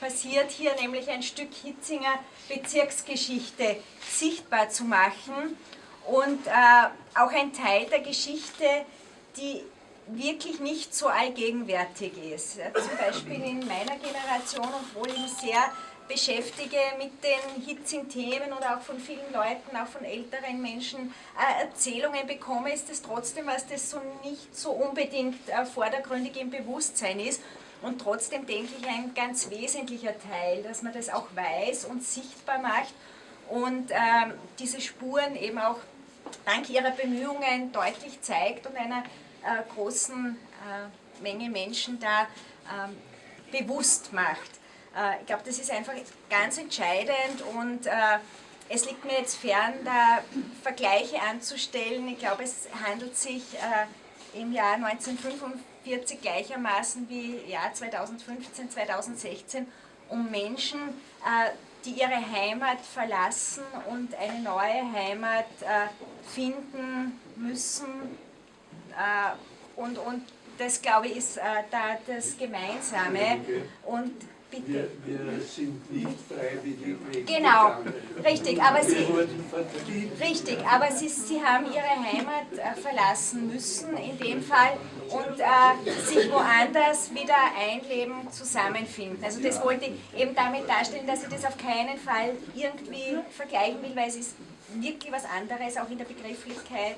passiert hier nämlich ein Stück Hitzinger Bezirksgeschichte sichtbar zu machen und äh, auch ein Teil der Geschichte, die wirklich nicht so allgegenwärtig ist. Zum Beispiel in meiner Generation, obwohl ich mich sehr beschäftige mit den hitzigen Themen und auch von vielen Leuten, auch von älteren Menschen äh, Erzählungen bekomme, ist es trotzdem, was das so nicht so unbedingt äh, vordergründig im Bewusstsein ist. Und trotzdem denke ich, ein ganz wesentlicher Teil, dass man das auch weiß und sichtbar macht und ähm, diese Spuren eben auch dank ihrer Bemühungen deutlich zeigt und einer äh, großen äh, Menge Menschen da ähm, bewusst macht. Äh, ich glaube, das ist einfach ganz entscheidend und äh, es liegt mir jetzt fern, da Vergleiche anzustellen. Ich glaube, es handelt sich äh, im Jahr 1945 gleichermaßen wie Jahr 2015, 2016 um Menschen, äh, die ihre Heimat verlassen und eine neue Heimat äh, finden müssen. Äh, und, und das, glaube ich, ist da das Gemeinsame. Und wir, wir, sind nicht freiwillig wegen Genau, richtig, aber Sie, richtig, aber Sie, Sie haben Ihre Heimat äh, verlassen müssen in dem Fall und äh, sich woanders wieder einleben, zusammenfinden. Also das wollte ich eben damit darstellen, dass ich das auf keinen Fall irgendwie vergleichen will, weil es ist wirklich was anderes, auch in der Begrifflichkeit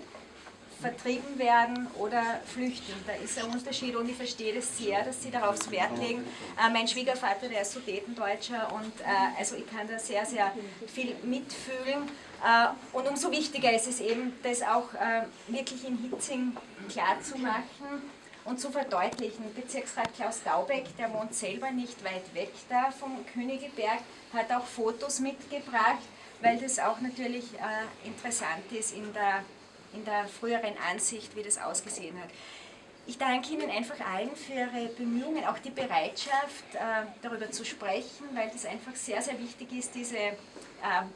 vertrieben werden oder flüchten. Da ist ein Unterschied und ich verstehe das sehr, dass Sie darauf Wert legen. Äh, mein Schwiegervater, der ist Sudetendeutscher und äh, also ich kann da sehr, sehr viel mitfühlen. Äh, und umso wichtiger ist es eben, das auch äh, wirklich in Hitzing klarzumachen und zu verdeutlichen. Bezirksrat Klaus Daubeck, der wohnt selber nicht weit weg da vom Königeberg, hat auch Fotos mitgebracht, weil das auch natürlich äh, interessant ist in der in der früheren Ansicht, wie das ausgesehen hat. Ich danke Ihnen einfach allen für Ihre Bemühungen, auch die Bereitschaft, äh, darüber zu sprechen, weil das einfach sehr, sehr wichtig ist, diese äh,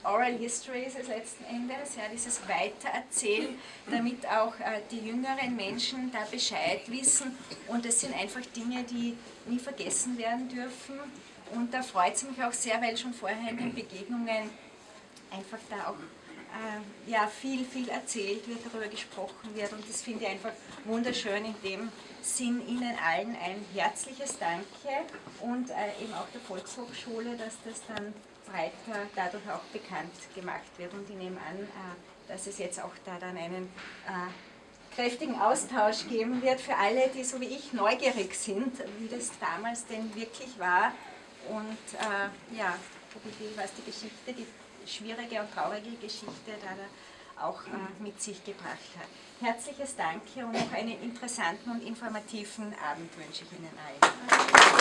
Oral Histories des letzten Endes, ja, dieses Weitererzählen, damit auch äh, die jüngeren Menschen da Bescheid wissen. Und das sind einfach Dinge, die nie vergessen werden dürfen. Und da freut es mich auch sehr, weil schon vorher in den Begegnungen einfach da auch äh, ja, viel, viel erzählt wird, darüber gesprochen wird und das finde ich einfach wunderschön. In dem Sinn Ihnen allen ein herzliches Danke und äh, eben auch der Volkshochschule, dass das dann breiter dadurch auch bekannt gemacht wird und ich nehme an, äh, dass es jetzt auch da dann einen äh, kräftigen Austausch geben wird für alle, die so wie ich neugierig sind, wie das damals denn wirklich war und äh, ja, was die Geschichte, die schwierige und traurige Geschichte da auch äh, mit sich gebracht hat. Herzliches Danke und noch einen interessanten und informativen Abend wünsche ich Ihnen allen.